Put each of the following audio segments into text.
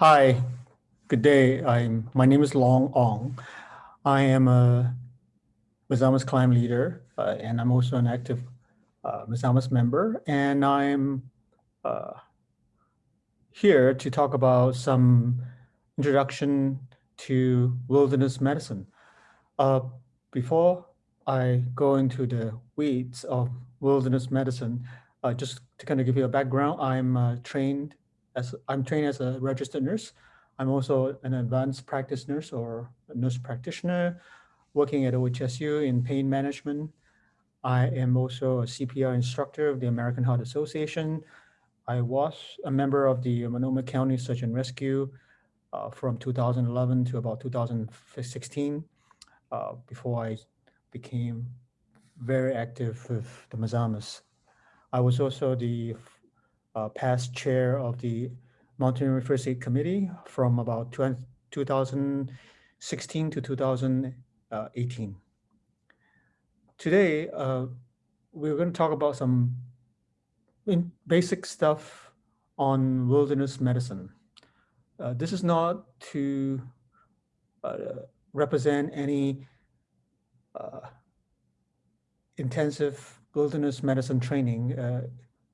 Hi, good day. I'm my name is Long Ong. I am a Mazamas climb leader, uh, and I'm also an active uh, Mazamas member. And I'm uh, here to talk about some introduction to wilderness medicine. Uh, before I go into the weeds of wilderness medicine, uh, just to kind of give you a background, I'm uh, trained as I'm trained as a registered nurse. I'm also an advanced practice nurse or nurse practitioner working at OHSU in pain management. I am also a CPR instructor of the American Heart Association. I was a member of the Multnomah County Search and Rescue uh, from 2011 to about 2016 uh, before I became very active with the Mazamas. I was also the uh, past chair of the Mountain Aid Committee from about 2016 to 2018. Today, uh, we're going to talk about some basic stuff on wilderness medicine. Uh, this is not to uh, represent any uh, intensive wilderness medicine training. Uh,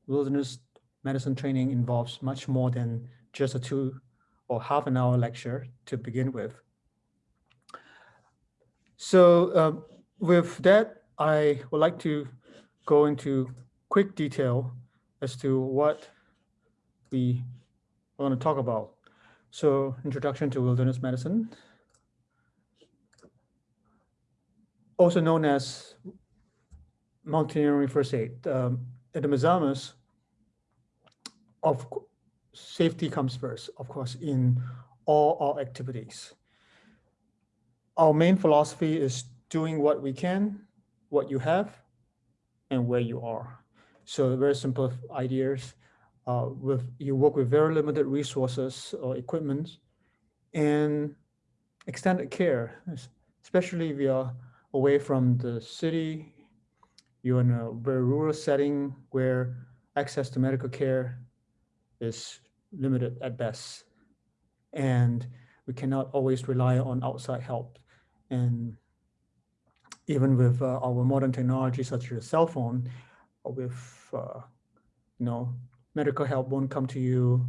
wilderness medicine training involves much more than just a two or half an hour lecture to begin with. So uh, with that, I would like to go into quick detail as to what we want to talk about. So introduction to wilderness medicine, also known as mountaineering first aid. Um, at the Mazamas, of safety comes first, of course, in all our activities. Our main philosophy is doing what we can, what you have, and where you are. So very simple ideas. Uh, with you work with very limited resources or equipment and extended care, especially if you're away from the city, you're in a very rural setting where access to medical care is limited at best. And we cannot always rely on outside help. And even with uh, our modern technology, such as a cell phone, with, uh, you know, medical help won't come to you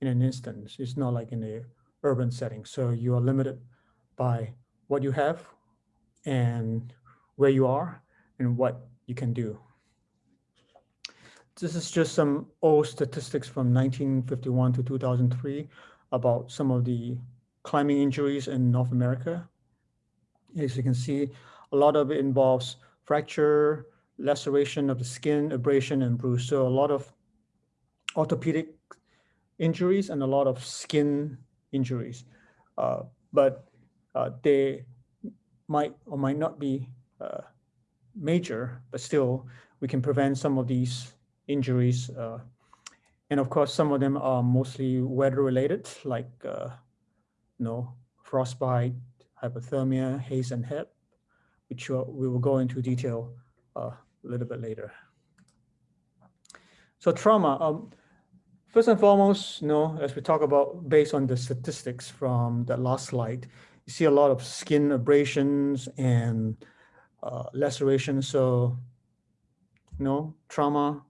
in an instant. It's not like in the urban setting. So you are limited by what you have and where you are and what you can do. This is just some old statistics from 1951 to 2003 about some of the climbing injuries in North America. As you can see, a lot of it involves fracture, laceration of the skin, abrasion, and bruise. So a lot of orthopedic injuries and a lot of skin injuries. Uh, but uh, they might or might not be uh, major, but still we can prevent some of these injuries. Uh, and of course, some of them are mostly weather related, like uh, you know, frostbite, hypothermia, HACE and HAPE, which we will go into detail uh, a little bit later. So trauma, um, first and foremost, you know, as we talk about based on the statistics from the last slide, you see a lot of skin abrasions and uh, lacerations. So, you know, trauma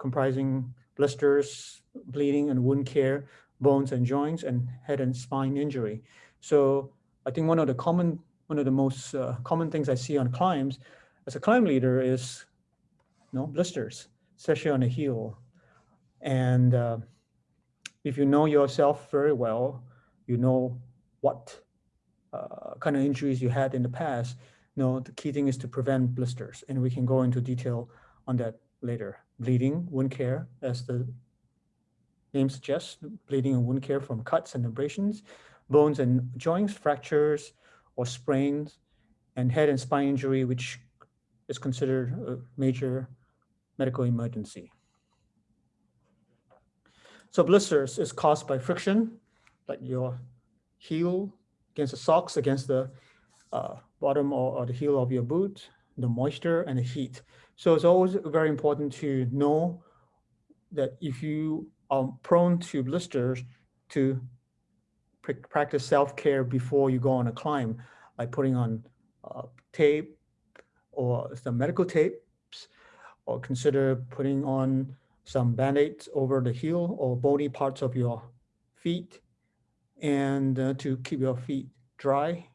comprising blisters, bleeding and wound care, bones and joints, and head and spine injury. So I think one of the common, one of the most uh, common things I see on climbs as a climb leader is, you know, blisters, especially on the heel. And uh, if you know yourself very well, you know what uh, kind of injuries you had in the past, you know, the key thing is to prevent blisters. And we can go into detail on that later. Bleeding, wound care, as the name suggests, bleeding and wound care from cuts and abrasions, bones and joints, fractures or sprains, and head and spine injury, which is considered a major medical emergency. So blisters is caused by friction, like your heel against the socks, against the uh, bottom or, or the heel of your boot, the moisture and the heat. So it's always very important to know that if you are prone to blisters, to practice self-care before you go on a climb, like putting on uh, tape or some medical tapes, or consider putting on some band-aids over the heel or bony parts of your feet and uh, to keep your feet dry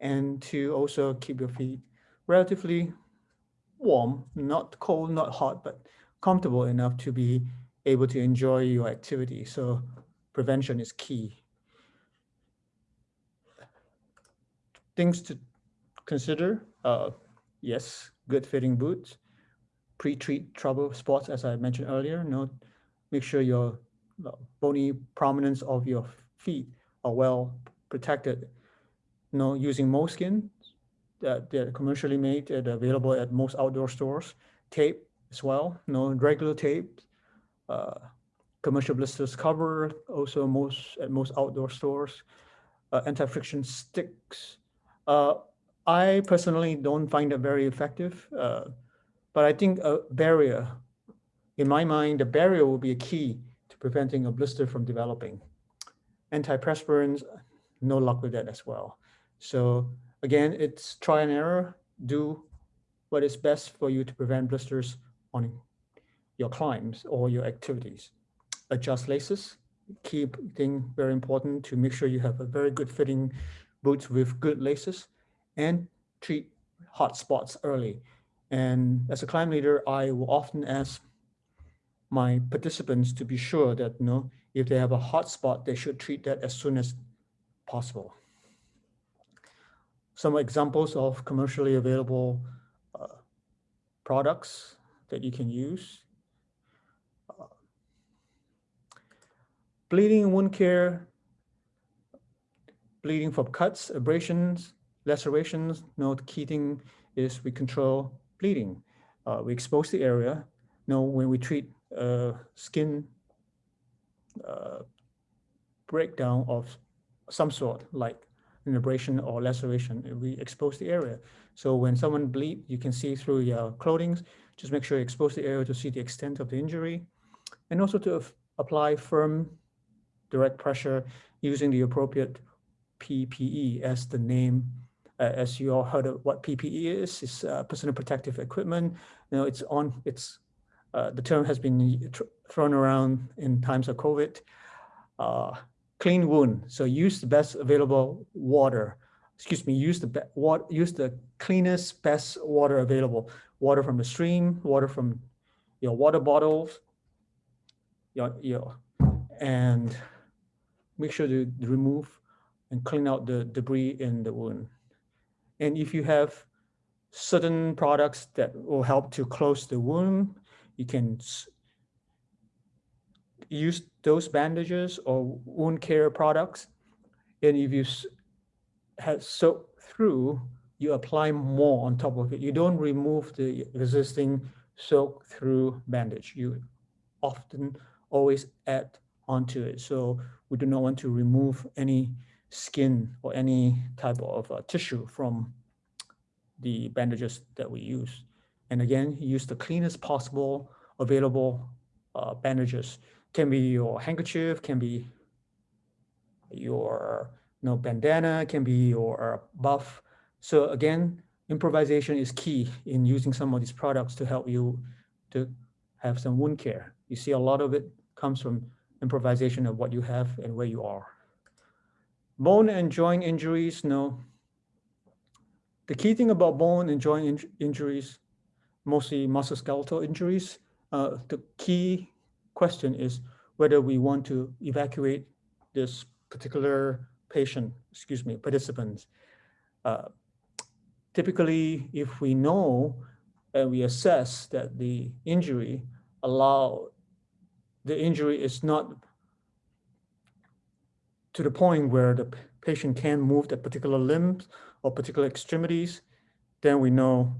and to also keep your feet relatively warm, not cold, not hot, but comfortable enough to be able to enjoy your activity. So prevention is key. Things to consider, uh, yes, good fitting boots, pre-treat trouble spots, as I mentioned earlier, note, make sure your uh, bony prominence of your feet are well protected. Know, using moleskin that they're commercially made and available at most outdoor stores, tape as well, you know, regular tape, uh, commercial blisters cover, also most at most outdoor stores, uh, anti-friction sticks. Uh, I personally don't find it very effective, uh, but I think a barrier, in my mind, the barrier will be a key to preventing a blister from developing. Antiperspirants, no luck with that as well. So again, it's try and error, do what is best for you to prevent blisters on your climbs or your activities. Adjust laces, keep thing very important to make sure you have a very good fitting boots with good laces and treat hot spots early. And as a climb leader, I will often ask my participants to be sure that you know, if they have a hot spot, they should treat that as soon as possible. Some examples of commercially available uh, products that you can use. Uh, bleeding wound care, bleeding from cuts, abrasions, lacerations. Note key thing is we control bleeding. Uh, we expose the area. Now, when we treat uh, skin uh, breakdown of some sort, like an abrasion or laceration, we expose the area. So when someone bleed, you can see through your clothing. Just make sure you expose the area to see the extent of the injury, and also to apply firm, direct pressure using the appropriate PPE as the name uh, as you all heard of what PPE is, it's uh, personal protective equipment. You know, it's on, it's, uh, the term has been thrown around in times of COVID. Clean wound, so use the best available water. Excuse me, use the water, use the cleanest, best water available. Water from the stream, water from your water bottles, your, your, and make sure to remove and clean out the debris in the wound. And if you have certain products that will help to close the wound, you can use those bandages or wound care products. And if you have soaked through, you apply more on top of it. You don't remove the existing soak through bandage. You often always add onto it. So we do not want to remove any skin or any type of uh, tissue from the bandages that we use. And again, use the cleanest possible available uh, bandages. Can be your handkerchief, can be your you know, bandana, can be your buff. So again, improvisation is key in using some of these products to help you to have some wound care. You see a lot of it comes from improvisation of what you have and where you are. Bone and joint injuries, no. The key thing about bone and joint in injuries, mostly musculoskeletal injuries, uh, the key question is whether we want to evacuate this particular patient, excuse me, participants. Uh, typically, if we know and we assess that the injury allow the injury is not to the point where the patient can move the particular limbs or particular extremities, then we know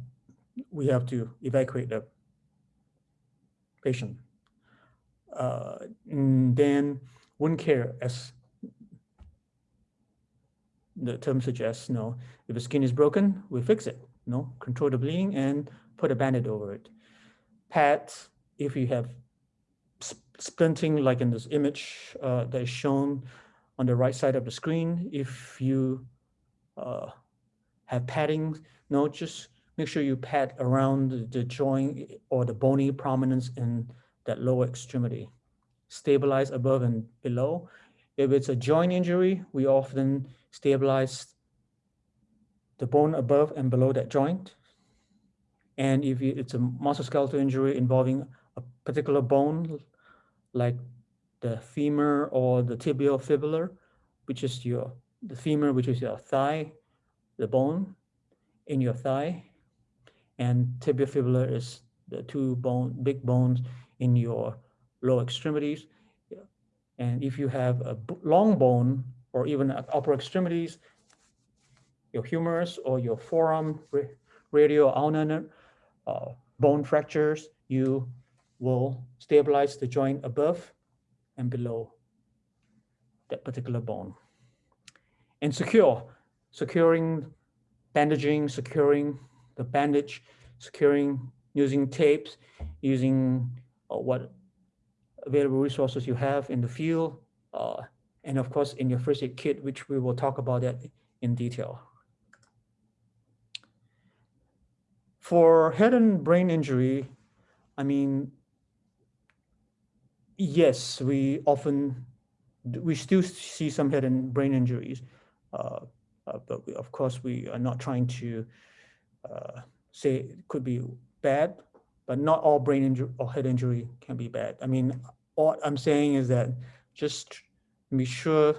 we have to evacuate the patient. Uh, then wound care, as the term suggests, know, if the skin is broken, we fix it, know, control the bleeding and put a bandage over it. Pads, if you have splinting like in this image uh, that is shown, on the right side of the screen. If you uh, have padding, no, just make sure you pad around the, joint or the bony prominence in that lower extremity. Stabilize above and below. If it's a joint injury, we often stabilize the bone above and below that joint. And if it's a musculoskeletal injury involving a particular bone, like the femur or the tibial fibular, which is your the femur, which is your thigh, the bone in your thigh, and tibiofibular is the two bone big bones in your lower extremities. And if you have a long bone or even upper extremities, your humerus or your forearm radial ulnar uh, bone fractures, you will stabilize the joint above and below that particular bone. And secure, securing, bandaging, securing the bandage, securing using tapes, using what available resources you have in the field, uh, and of course in your first aid kit, which we will talk about that in detail. For head and brain injury, I mean, yes, we often, we still see some head and brain injuries, uh, uh, but we, of course we are not trying to uh, say it could be bad, but not all brain injury or head injury can be bad. I mean, all I'm saying is that just be sure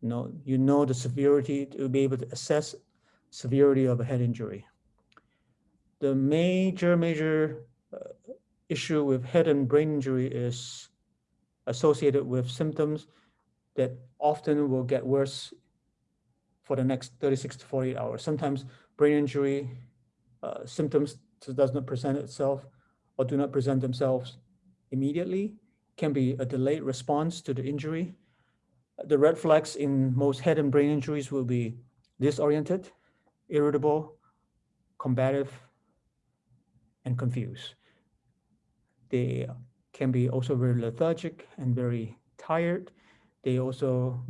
you know, you know the severity to be able to assess severity of a head injury. The major, major uh, issue with head and brain injury is associated with symptoms that often will get worse for the next 36 to 48 hours. Sometimes brain injury uh, symptoms does not present itself or do not present themselves immediately, can be a delayed response to the injury. The red flags in most head and brain injuries will be disoriented, irritable, combative, and confused. They can be also very lethargic and very tired. They also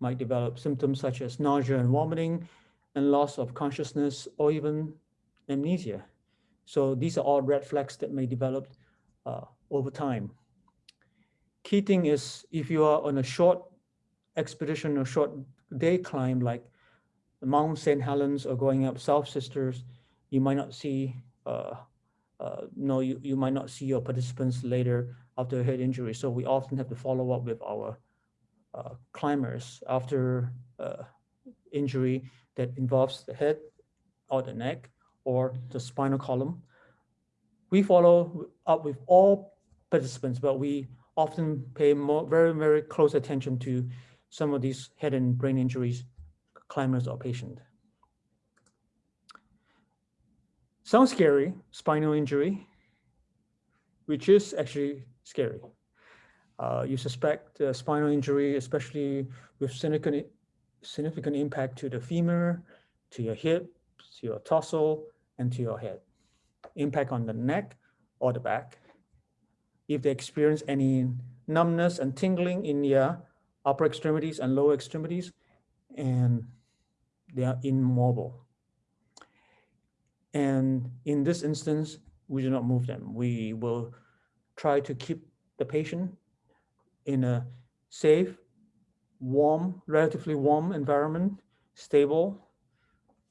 might develop symptoms such as nausea and vomiting and loss of consciousness or even amnesia. So these are all red flags that may develop uh, over time. Key thing is if you are on a short expedition or short day climb like Mount St. Helens or going up South Sisters, you might not see uh, uh, no, you, you might not see your participants later after a head injury. So we often have to follow up with our uh, climbers after uh, injury that involves the head or the neck or the spinal column. We follow up with all participants, but we often pay more, very, very close attention to some of these head and brain injuries, climbers or patient. Sounds scary, spinal injury, which is actually scary. Uh, you suspect a spinal injury, especially with significant, significant impact to the femur, to your hip, to your torso, and to your head. Impact on the neck or the back. If they experience any numbness and tingling in their upper extremities and lower extremities, and they are immobile. And in this instance, we do not move them. We will try to keep the patient in a safe, warm, relatively warm environment, stable,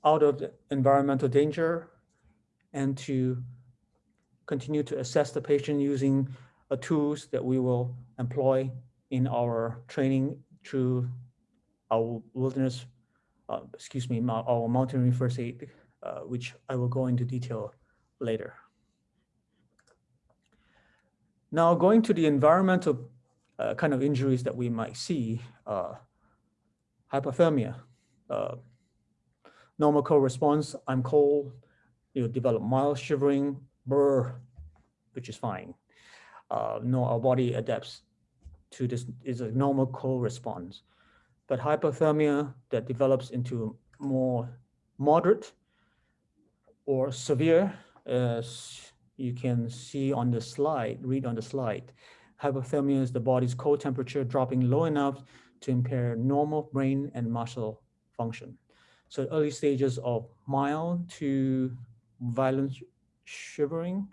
out of environmental danger, and to continue to assess the patient using tools that we will employ in our training through our wilderness, uh, excuse me, our mountaineering first aid uh, which I will go into detail later. Now going to the environmental uh, kind of injuries that we might see, uh, hypothermia, uh, normal cold response, I'm cold, you develop mild shivering, brr, which is fine. Uh, no, our body adapts to this is a normal cold response. But hypothermia that develops into more moderate or severe, as you can see on the slide, read on the slide, Hypothermia is the body's core temperature dropping low enough to impair normal brain and muscle function. So early stages of mild to violent shivering,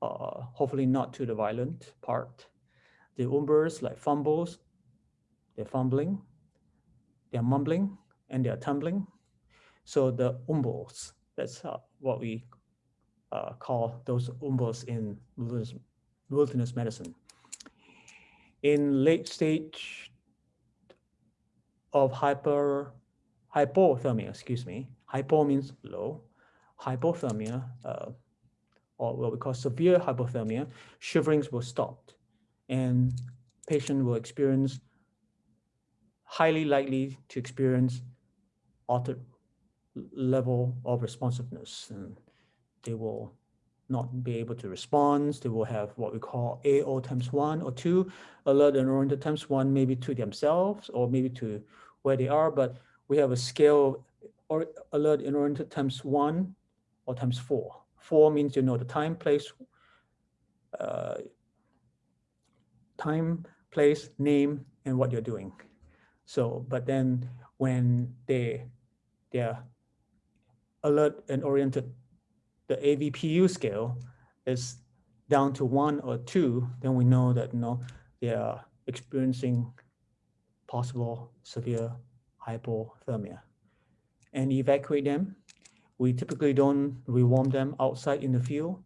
uh, hopefully not to the violent part. The umbles like fumbles, they're fumbling, they're mumbling, and they're tumbling. So the umbles, that's uh, what we uh, call those umbles in wilderness, wilderness medicine. In late stage of hyper, hypothermia, excuse me, hypo means low, hypothermia, uh, or what we call severe hypothermia, shiverings will stop and patient will experience highly likely to experience altered level of responsiveness and they will not be able to respond. They will have what we call AO times one or two, alert and oriented times one, maybe to themselves or maybe to where they are, but we have a scale or alert and oriented times one or times four. Four means you know the time, place, uh, time, place, name, and what you're doing. So, but then when they they're alert and oriented, the AVPU scale is down to one or two, then we know that you know they are experiencing possible severe hypothermia and evacuate them we typically don't rewarm them outside in the field.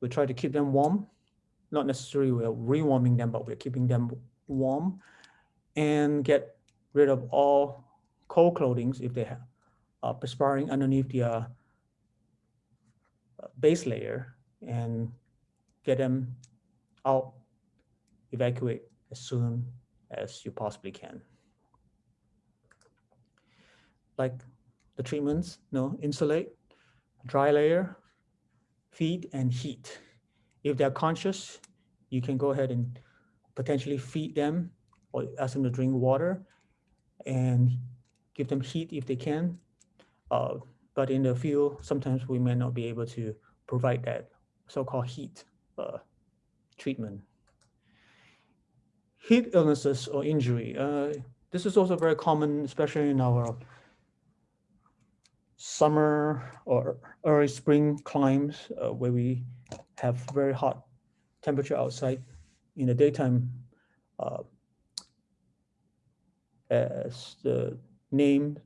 We try to keep them warm. Not necessarily we're rewarming them, but we're keeping them warm and get rid of all cold clothing if they have uh, perspiring underneath their uh, base layer and get them out, evacuate as soon as you possibly can. Like the treatments, no, insulate, dry layer, feed and heat. If they're conscious, you can go ahead and potentially feed them or ask them to drink water and give them heat if they can. Uh, but in the field, sometimes we may not be able to provide that so-called heat uh, treatment. Heat illnesses or injury. Uh, this is also very common, especially in our summer or early spring climbs uh, where we have very hot temperature outside in the daytime uh, as the name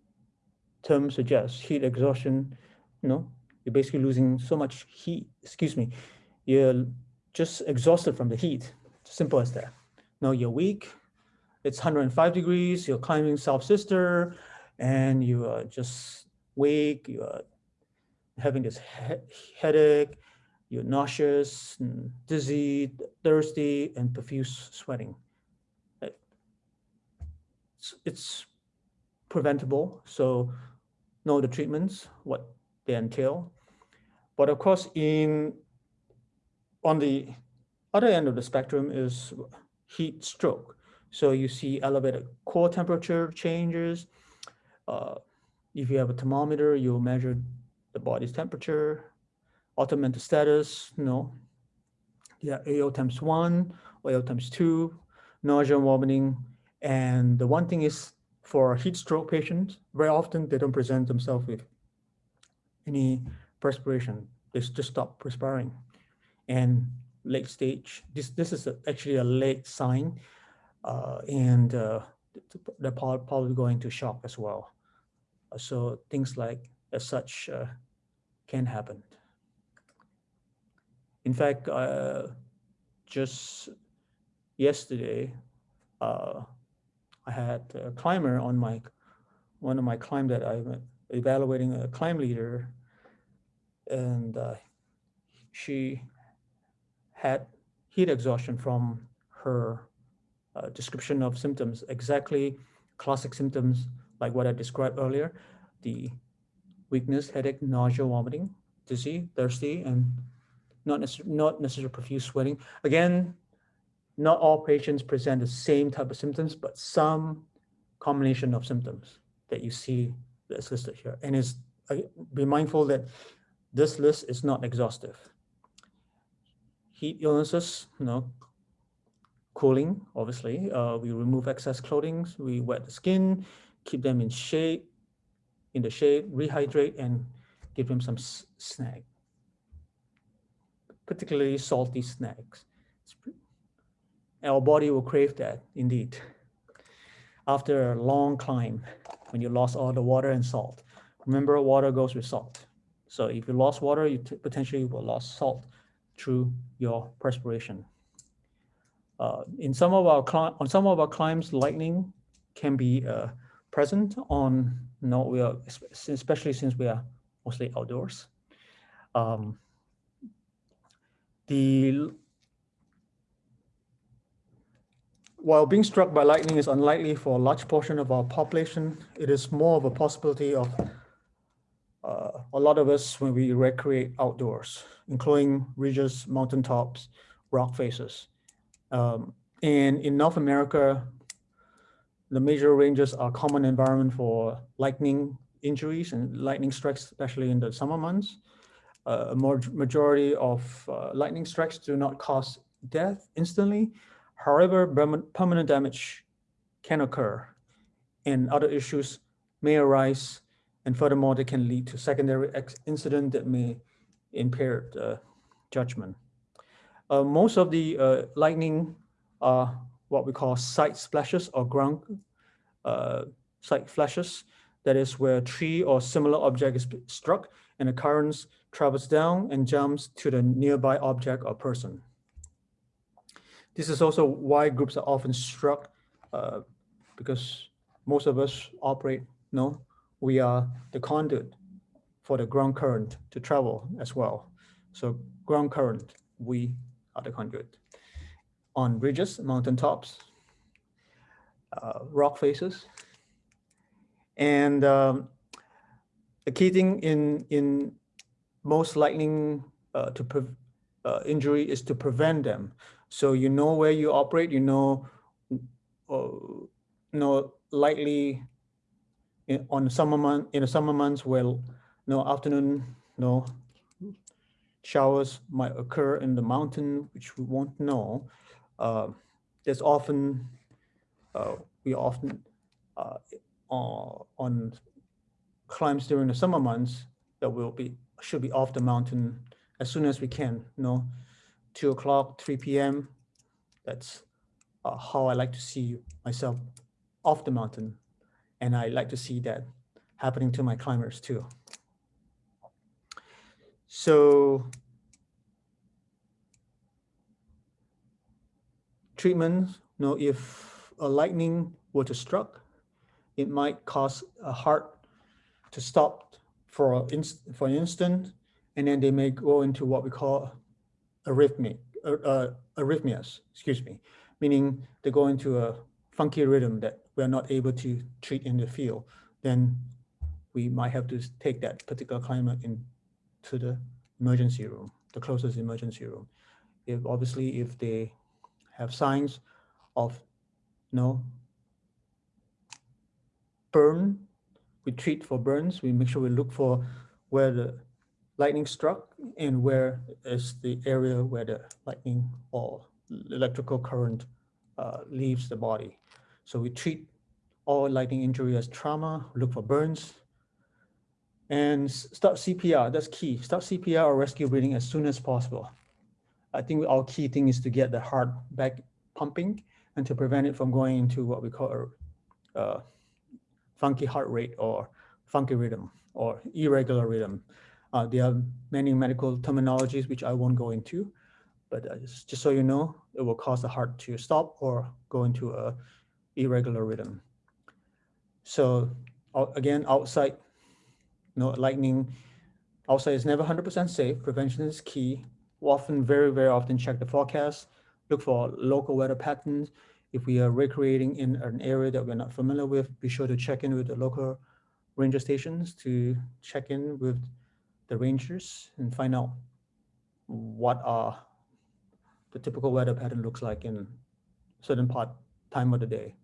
term suggests heat exhaustion you know you're basically losing so much heat excuse me you're just exhausted from the heat. Simple as that. Now you're weak it's 105 degrees you're climbing south sister and you are just weak, you're having this he headache, you're nauseous, dizzy, thirsty, and profuse sweating. It's, it's preventable, so know the treatments, what they entail. But of course, in on the other end of the spectrum is heat stroke. So you see elevated core temperature changes, uh, if you have a thermometer, you'll measure the body's temperature, mental status, no. yeah, AO times one AO times two, nausea, vomiting. And the one thing is for heat stroke patients, very often they don't present themselves with any perspiration. They just stop perspiring. And late stage, this, this is a, actually a late sign uh, and uh, they're probably going to shock as well. So things like as such uh, can happen. In fact, uh, just yesterday, uh, I had a climber on my, one of my climb that I'm evaluating a climb leader and uh, she had heat exhaustion from her uh, description of symptoms, exactly classic symptoms like what I described earlier, the weakness, headache, nausea, vomiting, dizzy, thirsty, and not, necess not necessarily profuse sweating. Again, not all patients present the same type of symptoms, but some combination of symptoms that you see that's listed here. And is be mindful that this list is not exhaustive. Heat illnesses, you know, cooling, obviously. Uh, we remove excess clothing, we wet the skin, keep them in shade, in the shade, rehydrate, and give them some snack, particularly salty snacks. Our body will crave that, indeed. After a long climb, when you lost all the water and salt. Remember, water goes with salt. So if you lost water, you potentially will lose salt through your perspiration. Uh, in some of our on some of our climbs, lightning can be uh, present on. No, we are especially since we are mostly outdoors. Um, the while being struck by lightning is unlikely for a large portion of our population, it is more of a possibility of uh, a lot of us when we recreate outdoors, including ridges, mountaintops, rock faces. Um, and in North America, the major ranges are common environment for lightning injuries and lightning strikes, especially in the summer months. Uh, a more majority of uh, lightning strikes do not cause death instantly. However, permanent damage can occur and other issues may arise. And furthermore, they can lead to secondary incident that may impair the judgment. Uh, most of the uh, lightning are what we call side splashes or ground uh, side flashes. That is where a tree or similar object is struck and the current travels down and jumps to the nearby object or person. This is also why groups are often struck uh, because most of us operate, no, we are the conduit for the ground current to travel as well. So ground current, we are the conduit. On ridges, mountaintops, uh, rock faces. And um, the key thing in, in most lightning uh, to uh, injury is to prevent them. So you know where you operate, you know, uh, know likely in, on summer month in the summer months where know, afternoon know, showers might occur in the mountain, which we won't know. Uh, there's often uh, we often uh, on climbs during the summer months that will be should be off the mountain as soon as we can. You know, two o'clock, 3 p.m. That's uh, how I like to see myself off the mountain. And I like to see that happening to my climbers too. So treatment, you know, if a lightning were to struck, it might cause a heart to stop for, inst for an instant, and then they may go into what we call arrhythmic, uh, uh, arrhythmias, excuse me, meaning they go into a funky rhythm that we're not able to treat in the field, then we might have to take that particular climber into the emergency room, the closest emergency room. If obviously if they have signs of you know, burn, we treat for burns, we make sure we look for where the lightning struck and where is the area where the lightning or electrical current uh, leaves the body. So we treat all lightning injury as trauma, look for burns, and start CPR, that's key. Start CPR or rescue breathing as soon as possible. I think our key thing is to get the heart back pumping and to prevent it from going into what we call a funky heart rate or funky rhythm or irregular rhythm. Uh, there are many medical terminologies which I won't go into, but uh, just, so you know, it will cause the heart to stop or go into a irregular rhythm. So again, outside, know, lightning, outside is never 100% safe. Prevention is key. We often, very, very often check the forecast, look for local weather patterns. If we are recreating in an area that we're not familiar with, be sure to check in with the local ranger stations to check in with the rangers and find out what are the typical weather pattern looks like in certain part time of the day.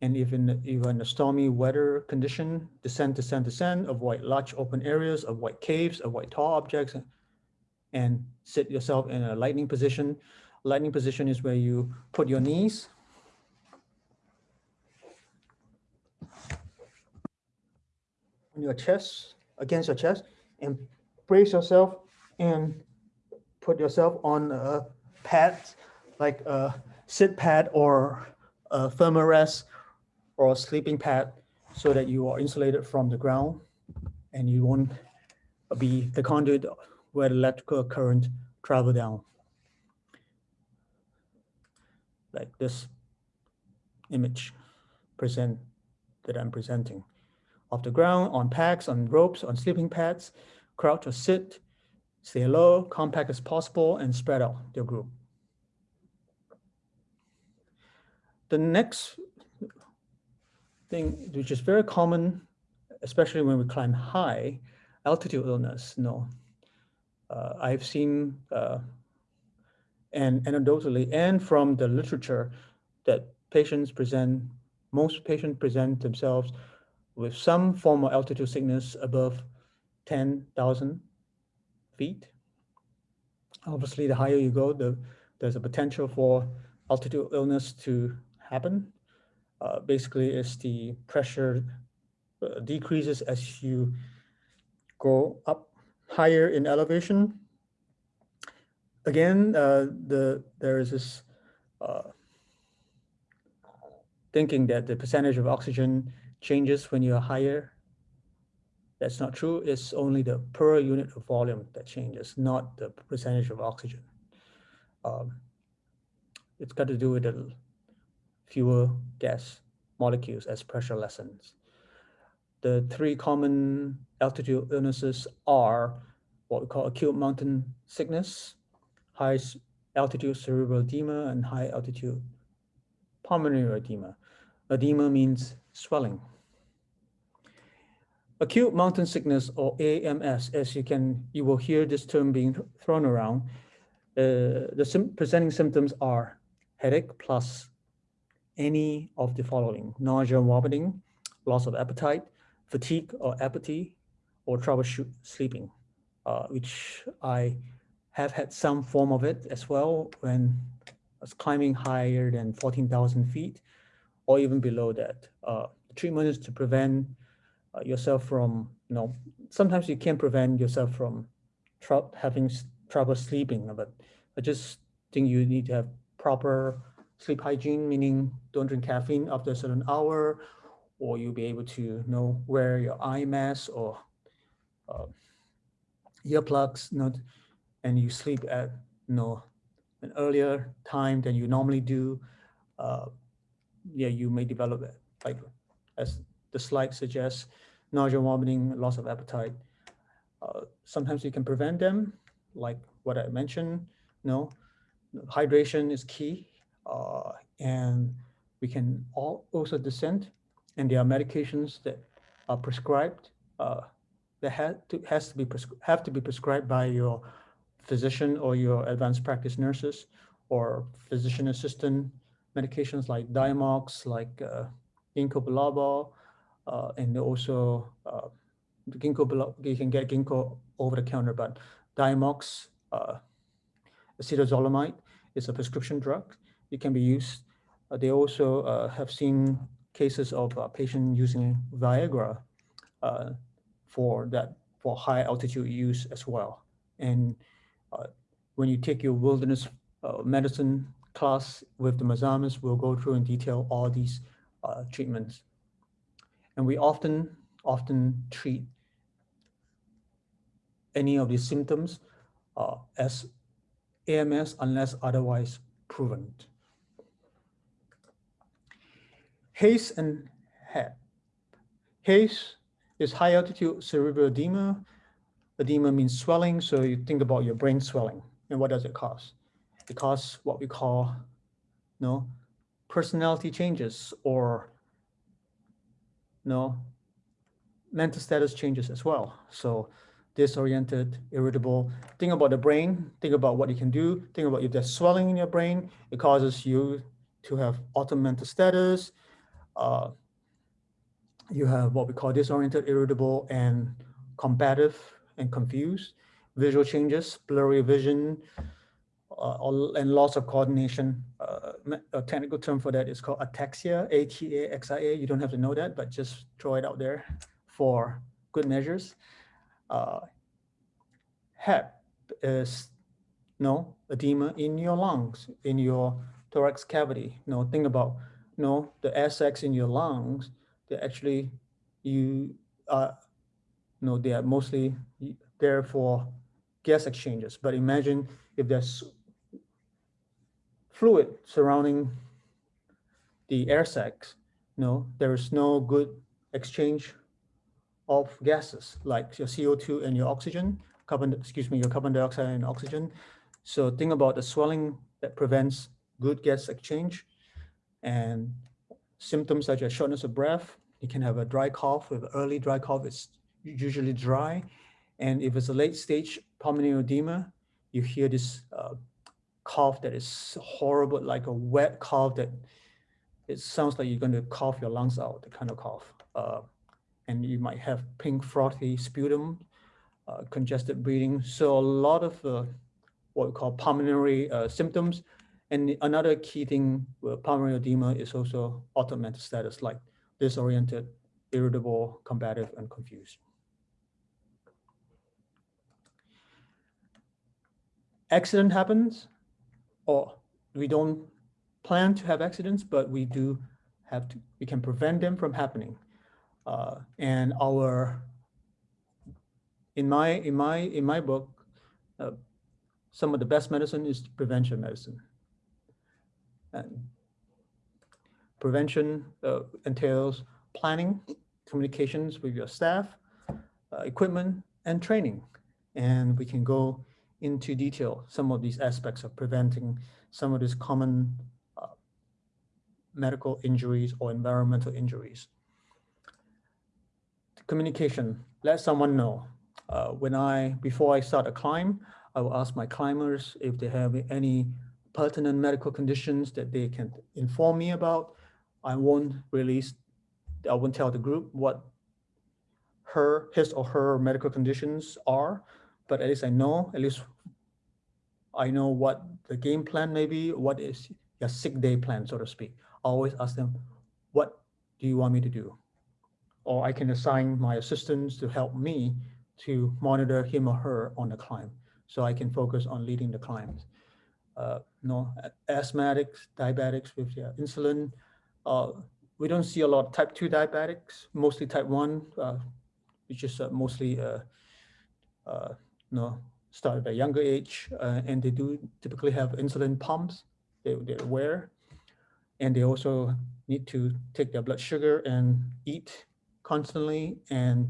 And if in, if in a stormy weather condition, descend, descend, descend, avoid large open areas, avoid caves, avoid tall objects, and sit yourself in a lightning position. Lightning position is where you put your knees on your chest, against your chest, and brace yourself and put yourself on a pad, like a sit pad or a Therm-a-Rest or a sleeping pad so that you are insulated from the ground and you won't be the conduit where electrical current travel down. Like this image present that I'm presenting. Off the ground, on packs, on ropes, on sleeping pads, crouch or sit, stay low, compact as possible, and spread out your group. The next thing, which is very common, especially when we climb high, altitude illness, no. Uh, I've seen, uh, and anecdotally, and from the literature, that patients present, most patients present themselves with some form of altitude sickness above 10,000 feet. Obviously, the higher you go, the, there's a potential for altitude illness to happen. Uh, basically, it's the pressure uh, decreases as you go up higher in elevation. Again, uh, the there is this uh, thinking that the percentage of oxygen changes when you're higher. That's not true. It's only the per unit of volume that changes, not the percentage of oxygen. Um, it's got to do with the fewer gas molecules as pressure lessens. The three common altitude illnesses are what we call acute mountain sickness, high altitude cerebral edema, and high altitude pulmonary edema. Edema means swelling. Acute mountain sickness or AMS, as you can, you will hear this term being thrown around. Uh, the sim presenting symptoms are headache plus any of the following, nausea, vomiting, loss of appetite, fatigue or apathy, or troubleshoot sleeping, uh, which I have had some form of it as well when I was climbing higher than 14,000 feet or even below that. Uh, the treatment is to prevent uh, yourself from, you know, sometimes you can prevent yourself from tr having trouble sleeping, but I just think you need to have proper sleep hygiene, meaning don't drink caffeine after a certain hour, or you'll be able to know wear your eye mask or uh, earplugs, not, and you sleep at you know an earlier time than you normally do. Uh, yeah, you may develop it, like as the slide suggests, nausea, vomiting, loss of appetite. Uh, sometimes you can prevent them, like what I mentioned. No, hydration is key, uh, and we can all also descend. And there are medications that are prescribed uh, that have to has to be have to be prescribed by your physician or your advanced practice nurses or physician assistant medications like Diamox, like uh, ginkgo biloba, uh, and also uh, ginkgo biloba, you can get ginkgo over the counter, but Diamox, uh, acetazolamide is a prescription drug. It can be used. Uh, they also uh, have seen cases of uh, patients using Viagra uh, for that for high altitude use as well. And uh, when you take your wilderness uh, medicine class with the Mazamas, we'll go through in detail all these uh, treatments. And we often, often treat any of these symptoms uh, as AMS unless otherwise proven. HACE and HAPE. HACE is high altitude cerebral edema. Edema means swelling, so you think about your brain swelling. And what does it cause? It causes what we call you know, personality changes or you know, mental status changes as well. So disoriented, irritable. Think about the brain, think about what you can do, think about if there's swelling in your brain, it causes you to have altered mental status. Uh, you have what we call disoriented, irritable, and combative and confused. Visual changes, blurry vision, uh, and loss of coordination. Uh, A technical term for that is called ataxia, A-T-A-X-I-A. You don't have to know that, but just throw it out there for good measures. Uh, HAPE is no edema in your lungs, in your thorax cavity. No, think about no the sacs in your lungs. They actually you uh no they are mostly there for gas exchanges. But imagine if there's fluid surrounding the air sacs, no, there is no good exchange of gases like your CO2 and your oxygen, carbon, excuse me, your carbon dioxide and oxygen. So think about the swelling that prevents good gas exchange and symptoms such as shortness of breath. You can have a dry cough with early dry cough. It's usually dry. And if it's a late stage pulmonary edema, you hear this uh, cough that is horrible, like a wet cough that it sounds like you're going to cough your lungs out, the kind of cough. Uh, and you might have pink frothy sputum, uh, congested breathing. So a lot of uh, what we call pulmonary uh, symptoms. And another key thing with pulmonary edema is also automatic status, like disoriented, irritable, combative, and confused. Accident happens, or we don't plan to have accidents, but we do have to, we can prevent them from happening. Uh, and our, in my, in my, in my book, uh, some of the best medicine is prevention medicine. And prevention uh, entails planning, communications with your staff, uh, equipment, and training. And we can go into detail some of these aspects of preventing some of these common uh, medical injuries or environmental injuries. Communication, let someone know. Uh, when I, before I start a climb, I will ask my climbers if they have any pertinent medical conditions that they can inform me about. I won't release, I won't tell the group what her, his or her medical conditions are, but at least I know, at least I know what the game plan may be, what is your sick day plan, so to speak. I always ask them, what do you want me to do? Or I can assign my assistants to help me to monitor him or her on the climb. So I can focus on leading the climbs. Uh, no, a- asthmatics, diabetics with their insulin. Uh, we don't see a lot of type 2 diabetics, mostly type 1, uh, which is uh, mostly uh, uh, no, start at a younger age, uh, and they do typically have insulin pumps they, they wear. And they also need to take their blood sugar and eat constantly. And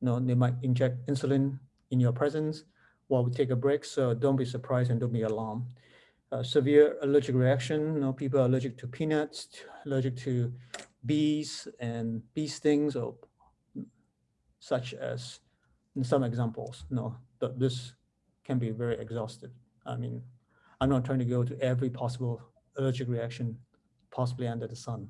you know, they might inject insulin in your presence while we take a break. So don't be surprised and don't be alarmed. Uh, severe allergic reaction, you know, people are allergic to peanuts, allergic to bees and bee stings or such as in some examples, no, th- this can be very exhaustive. I mean, I'm not trying to go to every possible allergic reaction possibly under the sun.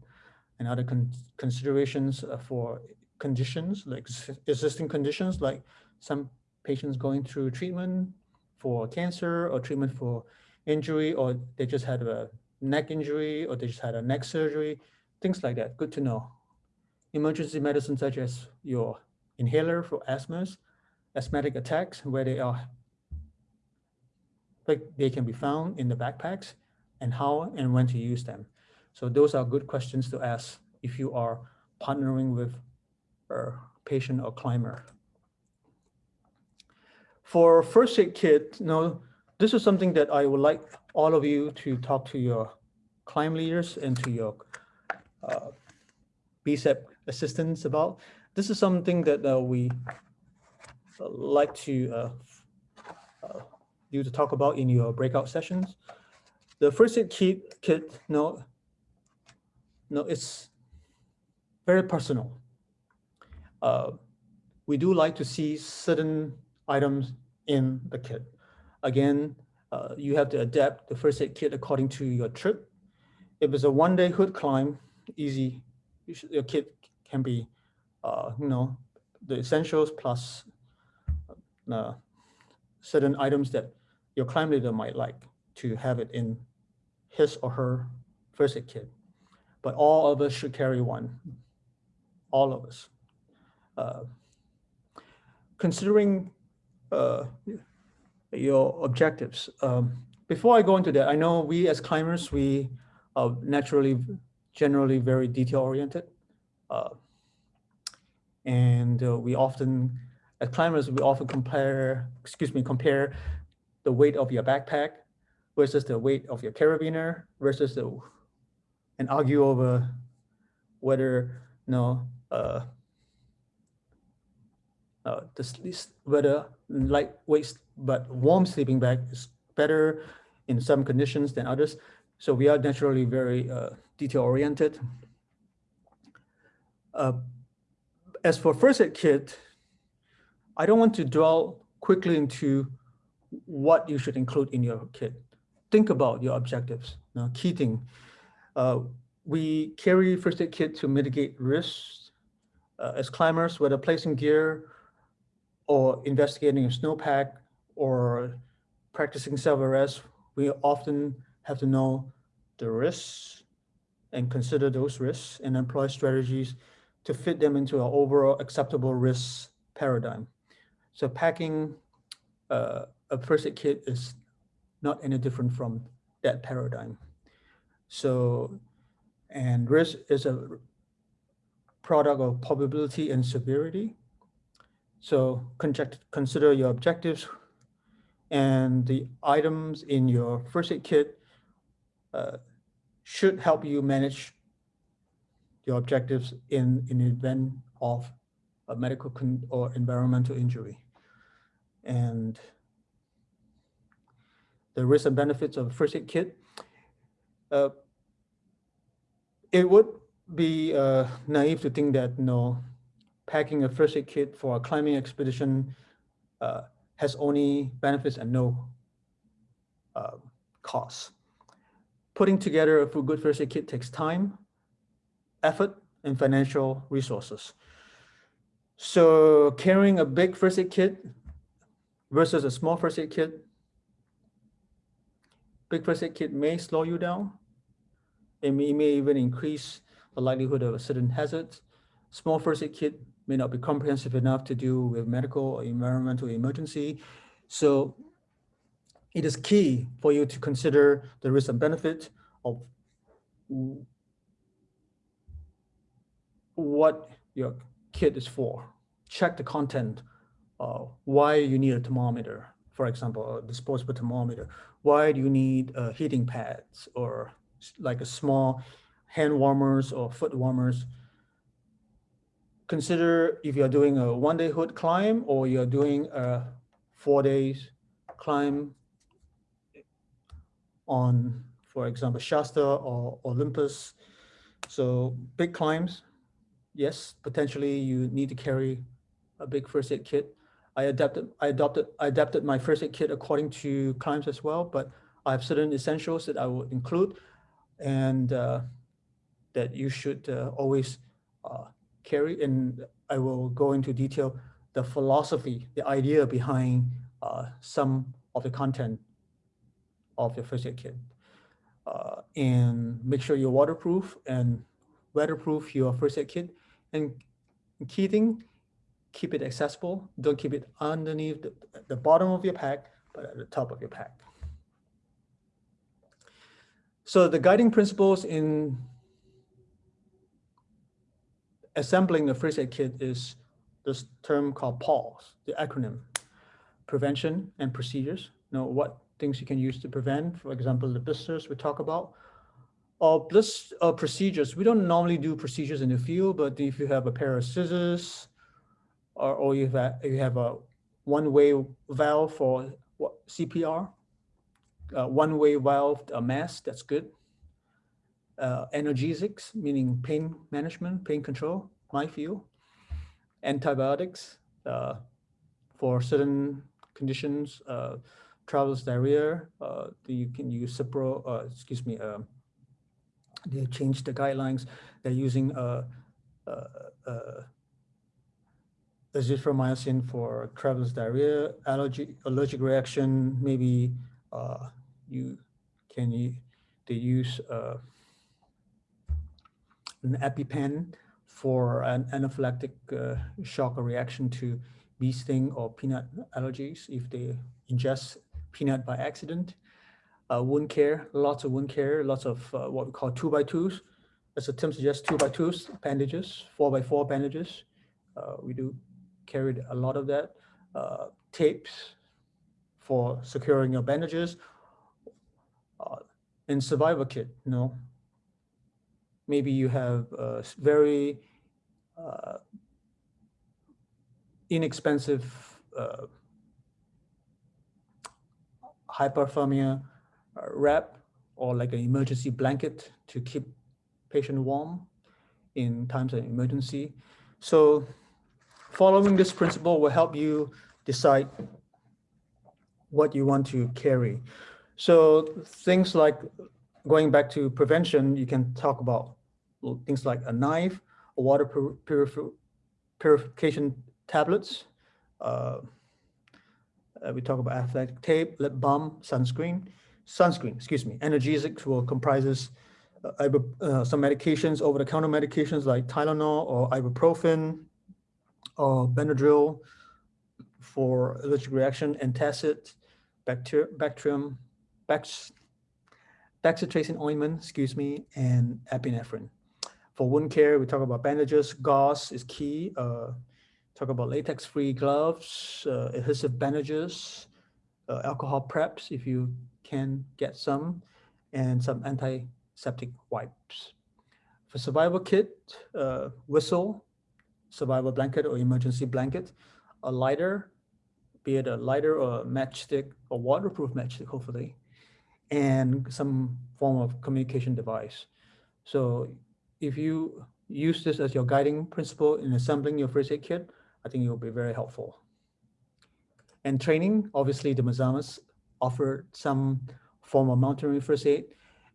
And other con- considerations for conditions like existing conditions, like some patients going through treatment for cancer or treatment for injury, or they just had a neck injury, or they just had a neck surgery, things like that. Good to know. Emergency medicine such as your inhaler for asthmas, asthmatic attacks where they are like they can be found in the backpacks and how and when to use them. So those are good questions to ask if you are partnering with a patient or climber. For first aid kit, no, this is something that I would like all of you to talk to your climb leaders and to your uh, BCEP assistants about. This is something that uh, we uh, like to uh, uh, you to talk about in your breakout sessions. The first aid kit, kit, no, no, it's very personal. Uh, we do like to see certain items in the kit. Again, uh, you have to adapt the first aid kit according to your trip. If it's a one-day Hood climb, easy, you should, your kit can be, uh, you know, the essentials plus uh, certain items that your climb leader might like. to have it in his or her first aid kit. But all of us should carry one, all of us. Uh, considering uh, your objectives, um, before I go into that, I know we as climbers, we are naturally, generally very detail oriented. Uh, and uh, we often, as climbers, we often compare, excuse me, compare the weight of your backpack versus the weight of your carabiner versus the, and argue over whether, you know, uh, uh, this, whether lightweight but warm sleeping bag is better in some conditions than others. So we are naturally very uh, detail oriented. Uh, as for first aid kit, I don't want to dwell quickly into what you should include in your kit. Think about your objectives. Now, key thing, uh, we carry first aid kit to mitigate risks uh, as climbers, whether placing gear or investigating a snowpack or practicing self-arrest, we often have to know the risks and consider those risks and employ strategies to fit them into our overall acceptable risk paradigm. So packing uh, a first aid kit is not any different from that paradigm. So, and risk is a product of probability and severity. So consider your objectives and the items in your first aid kit uh, should help you manage your objectives in an event of a medical or environmental injury. And the risks and benefits of a first aid kit. Uh, it would be uh, naive to think that you know, packing a first aid kit for a climbing expedition uh, has only benefits and no uh, costs. Putting together a good first aid kit takes time, effort, and financial resources. So carrying a big first aid kit versus a small first aid kit, big first aid kit may slow you down. It may, it may even increase the likelihood of a certain hazard. Small first aid kit may not be comprehensive enough to deal with medical or environmental emergency. So it is key for you to consider the risk and benefit of what your kit is for. Check the content, uh, why you need a thermometer, for example, a disposable thermometer. Why do you need uh, heating pads or like a small hand warmers or foot warmers? Consider if you're doing a one day Hood climb or you're doing a four days climb on, for example, Shasta or Olympus. So big climbs, yes, potentially you need to carry a big first aid kit. I adapted, I adopted, I adapted my first aid kit according to climbs as well, but I have certain essentials that I would include and uh, that you should uh, always uh, carry, and I will go into detail the philosophy, the idea behind uh, some of the content of the first aid kit. Uh, and make sure you're waterproof and weatherproof your first aid kit. And key thing, keep it accessible. Don't keep it underneath the, the bottom of your pack, but at the top of your pack. So the guiding principles in assembling the first aid kit is this term called PAWS, the acronym, prevention and procedures. You know, what things you can use to prevent, for example, the blisters we talk about. Or bliss, uh, procedures, we don't normally do procedures in the field, but if you have a pair of scissors or, or you, have, you have a one-way valve for CPR, uh, one-way valve a mask, that's good uh, analgesics, meaning pain management, pain control, my field, antibiotics uh, for certain conditions, uh, traveler's diarrhea, uh, you can use Cipro, uh, excuse me, um, they changed the guidelines. They're using uh, uh, uh, azithromycin for traveler's diarrhea, allergy, allergic reaction, maybe uh, you can they use an EpiPen for an anaphylactic uh, shock or reaction to bee sting or peanut allergies if they ingest peanut by accident. Uh, wound care, lots of wound care, lots of uh, what we call two by twos. As the term suggests, two by twos bandages, four by four bandages. Uh, we do carry a lot of that. Uh, tapes for securing your bandages. Uh, in survival kit, you know, maybe you have a very uh, inexpensive uh, hypothermia uh, wrap or like an emergency blanket to keep patient warm in times of emergency. So following this principle will help you decide what you want to carry. So things like going back to prevention, you can talk about things like a knife, a water purif purification tablets. Uh, uh, we talk about athletic tape, lip balm, sunscreen, sunscreen, excuse me. Analgesics will comprises uh, uh, some medications, over-the-counter medications like Tylenol or ibuprofen or Benadryl for allergic reaction, antacid, bacter bacterium, bax bacitracin ointment, excuse me, and epinephrine. For wound care, we talk about bandages, gauze is key. Uh, talk about latex-free gloves, uh, adhesive bandages, uh, alcohol preps if you can get some, and some antiseptic wipes. For survival kit, uh, whistle, survival blanket or emergency blanket, a lighter, be it a lighter or a matchstick or waterproof matchstick, hopefully, and some form of communication device. So if you use this as your guiding principle in assembling your first aid kit, I think it will be very helpful. And training, obviously the Mazamas offer some form of mountaineering first aid.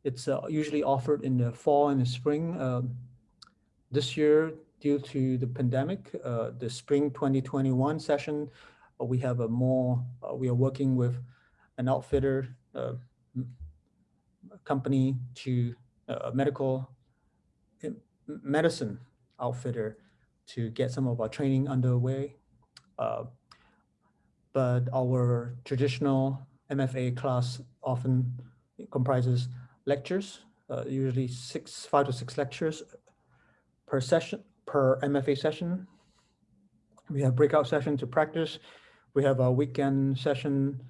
It's uh, usually offered in the fall and the spring. Um, this year, due to the pandemic, uh, the spring 2021 session, uh, we have a more, uh, we are working with an outfitter uh, company to uh, medical medicine outfitter to get some of our training underway. Uh, but our traditional MFA class often comprises lectures, uh, usually six, five to six lectures per session, per MFA session. We have breakout session to practice. We have a weekend session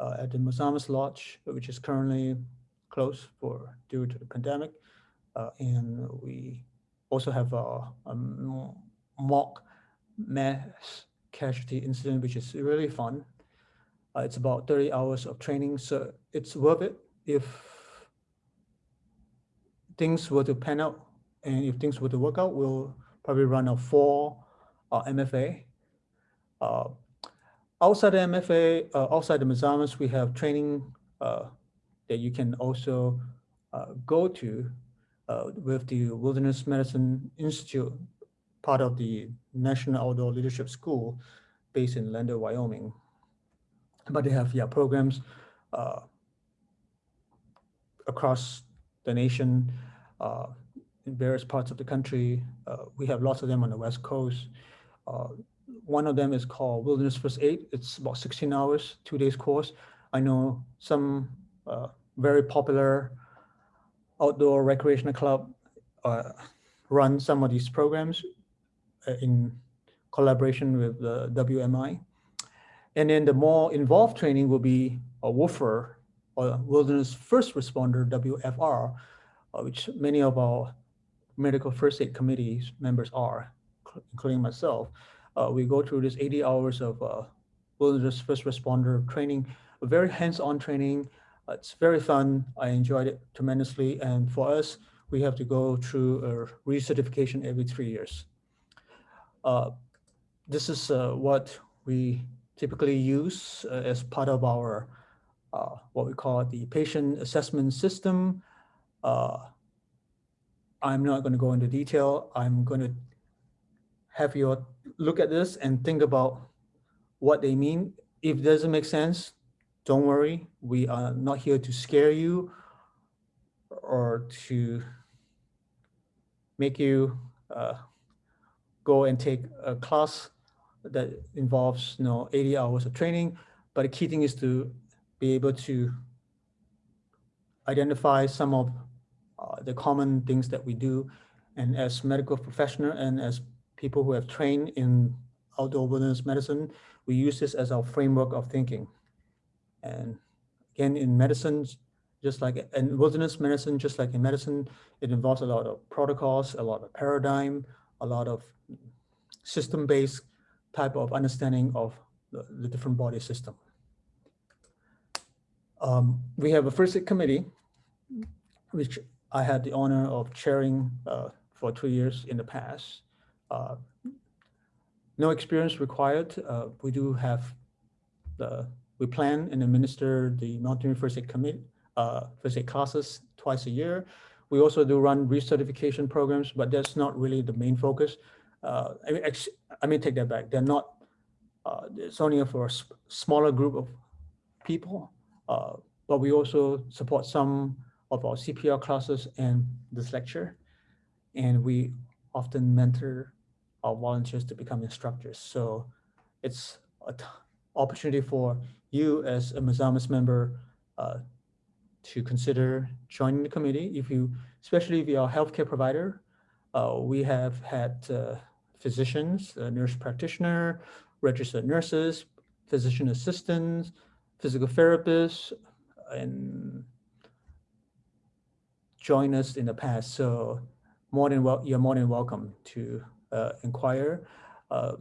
uh, at the Mazamas Lodge, which is currently closed for due to the pandemic. Uh, and we also have a, a mock mass casualty incident, which is really fun. Uh, it's about 30 hours of training, so it's worth it if things were to pan out and if things were to work out, we'll probably run a four uh, MFA. Outside the MFA, uh, outside the Mazamas, we have training uh, that you can also uh, go to uh, with the Wilderness Medicine Institute, part of the National Outdoor Leadership School based in Lander, Wyoming. But they have yeah programs uh, across the nation, uh, in various parts of the country. We have lots of them on the West Coast. One of them is called Wilderness First Aid. It's about 16 hours, two days course. I know some uh, very popular outdoor recreational club uh, run some of these programs uh, in collaboration with the WMI. And then the more involved training will be a WFR, or Wilderness First Responder, WFR, uh, which many of our medical first aid committees members are, including myself. Uh, we go through this 80 hours of uh, Wilderness First Responder training, a very hands-on training, it's very fun. I enjoyed it tremendously. And for us, we have to go through a recertification every three years. Uh, this is uh, what we typically use uh, as part of our uh, what we call the patient assessment system. Uh, I'm not going to go into detail. I'm going to have your look at this and think about what they mean. If it doesn't make sense, don't worry, we are not here to scare you or to make you uh, go and take a class that involves you know 80 hours of training. But the key thing is to be able to identify some of uh, the common things that we do. And as medical professional and as people who have trained in outdoor wilderness medicine, we use this as our framework of thinking. And again, in medicine, just like in wilderness medicine, just like in medicine, it involves a lot of protocols, a lot of paradigm, a lot of system-based type of understanding of the, the different body system. Um, we have a first committee, which I had the honor of chairing uh, for two years in the past. Uh, no experience required. Uh, we do have the, we plan and administer the Mountaineering First Aid Committee, uh, first aid classes twice a year. We also do run recertification programs, but that's not really the main focus. Uh, I mean, I mean, take that back. They're not, uh, it's only for a smaller group of people, uh, but we also support some of our CPR classes and this lecture. And we often mentor volunteers to become instructors. So it's an opportunity for you as a Mazamas member uh, to consider joining the committee. If you, especially if you're a healthcare provider, uh, we have had uh, physicians, nurse practitioner, registered nurses, physician assistants, physical therapists, and join us in the past. So more than well, you're more than welcome to uh, inquire. Uh,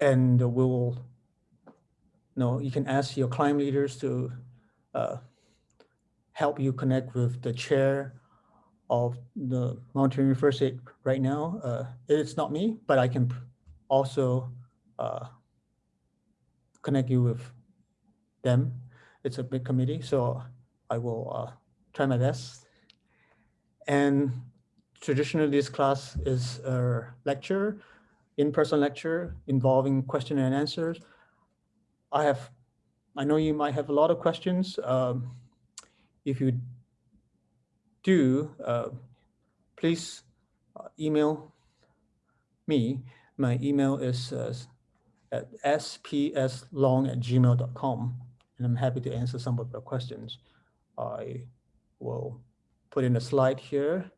and we'll, you know, you can ask your climb leaders to uh, help you connect with the chair of the Mountaineering First Aid right now. Uh, it's not me, but I can also uh, connect you with them. It's a big committee, so I will uh, try my best. And traditionally, this class is a lecture, in-person lecture involving question and answers. I have, I know you might have a lot of questions. Um, if you do, uh, please uh, email me. My email is uh, at spslong at gmail.com and I'm happy to answer some of your questions. I will put in a slide here,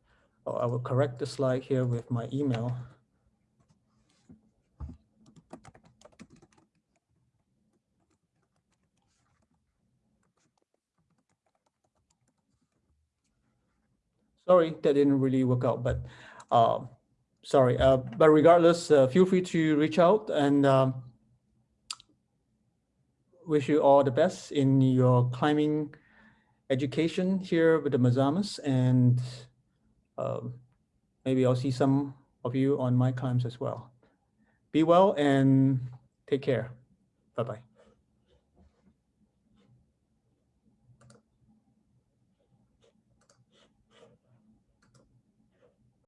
or I will correct the slide here with my email. Sorry, that didn't really work out, but uh, sorry. Uh, but regardless, uh, feel free to reach out and um, wish you all the best in your climbing education here with the Mazamas and um, maybe I'll see some of you on my climbs as well. Be well and take care. Bye-bye.